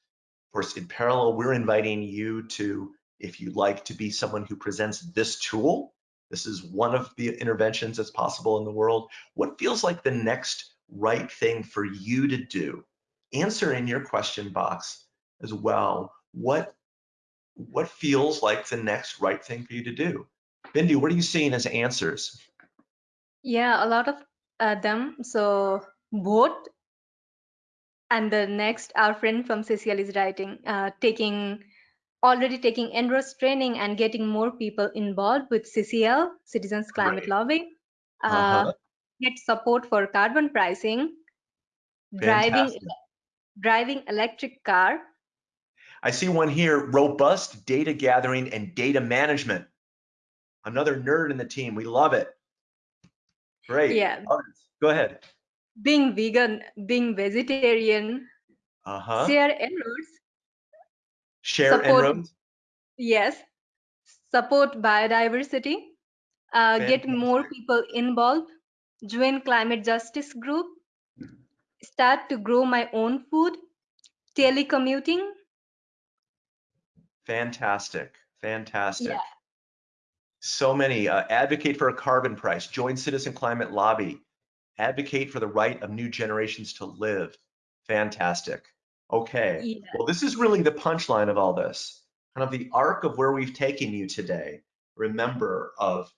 Of course, in parallel, we're inviting you to, if you'd like to be someone who presents this tool, this is one of the interventions that's possible in the world. What feels like the next right thing for you to do? Answer in your question box as well what what feels like the next right thing for you to do. Bindu, what are you seeing as answers?
Yeah, a lot of uh, them. So both and the next our friend from CCL is writing, uh, taking already taking En-ROADS training and getting more people involved with CCL, Citizens Climate right. Lobby. Uh, uh -huh. Get support for carbon pricing, Fantastic. driving driving electric car.
I see one here, robust data gathering and data management. Another nerd in the team, we love it. Great.
Yeah.
Others. Go ahead.
Being vegan, being vegetarian,
uh-huh.
share En-ROADS.
Share support?
Yes. Support biodiversity. Uh, get more people involved. Join climate justice group start to grow my own food, telecommuting.
Fantastic, fantastic. Yeah. So many, uh, advocate for a carbon price, join Citizen Climate Lobby, advocate for the right of new generations to live. Fantastic. Okay,
Yeah.
well, this is really the punchline of all this, kind of the arc of where we've taken you today. Remember of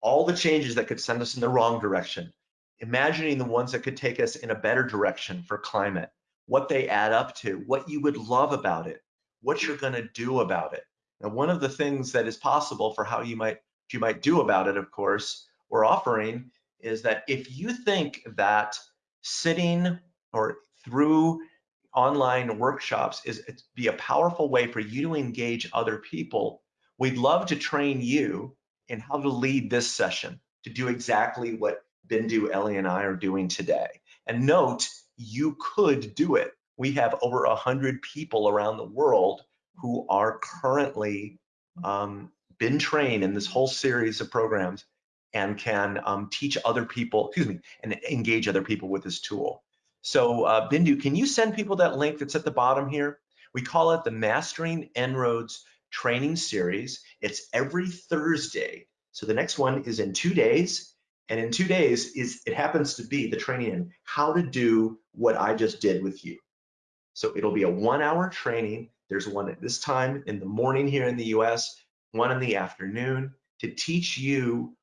all the changes that could send us in the wrong direction, imagining the ones that could take us in a better direction for climate, what they add up to, what you would love about it, what you're gonna do about it. Now, one of the things that is possible for how you might you might do about it, of course, we're offering is that if you think that sitting or through online workshops is be a powerful way for you to engage other people, we'd love to train you in how to lead this session to do exactly what Bindu, Ellie, and I are doing today. And note, you could do it. We have over 100 people around the world who are currently um, been trained in this whole series of programs and can um, teach other people, excuse me, and engage other people with this tool. So uh, Bindu, can you send people that link that's at the bottom here? We call it the Mastering En-ROADS training series. It's every Thursday. So the next one is in two days. And in two days is it happens to be the training in how to do what I just did with you. So it'll be a one hour training. There's one at this time in the morning here in the US, one in the afternoon to teach you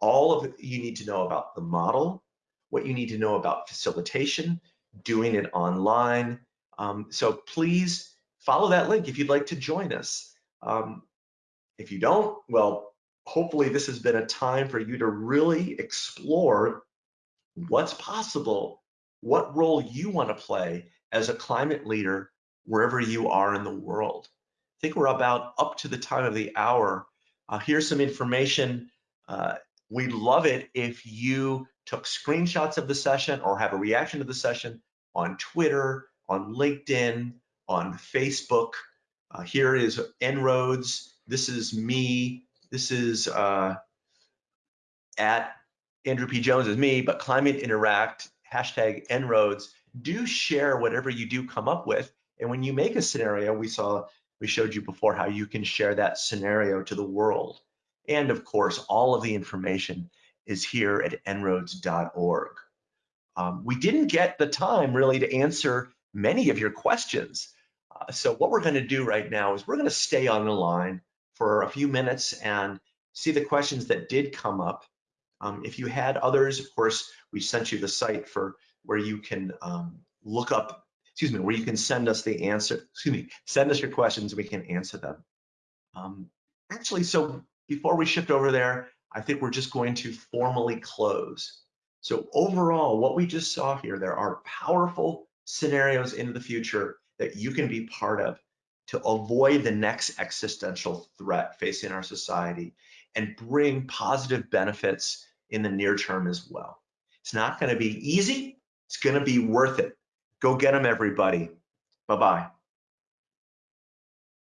all of you need to know about the model, what you need to know about facilitation, doing it online. Um, so please follow that link if you'd like to join us. Um, if you don't, well, hopefully this has been a time for you to really explore what's possible, what role you want to play as a climate leader wherever you are in the world. I think we're about up to the time of the hour. Uh, here's some information. Uh, we'd love it if you took screenshots of the session or have a reaction to the session on Twitter, on LinkedIn, on Facebook. Uh, here is En-ROADS. This is me. This is uh, at Andrew P. Jones is me, but Climate Interact, hashtag En-ROADS. Do share whatever you do come up with. And when you make a scenario, we saw, we showed you before how you can share that scenario to the world. And of course, all of the information is here at enroads.org. Um, we didn't get the time really to answer many of your questions. Uh, so what we're gonna do right now is we're gonna stay on the line for a few minutes and see the questions that did come up. Um, if you had others, of course, we sent you the site for where you can um, look up, excuse me, where you can send us the answer, excuse me, send us your questions, and we can answer them. Um, actually, so before we shift over there, I think we're just going to formally close. So overall, what we just saw here, there are powerful scenarios in the future that you can be part of to avoid the next existential threat facing our society and bring positive benefits in the near term as well. It's not going to be easy. It's going to be worth it. Go get them, everybody. Bye-bye.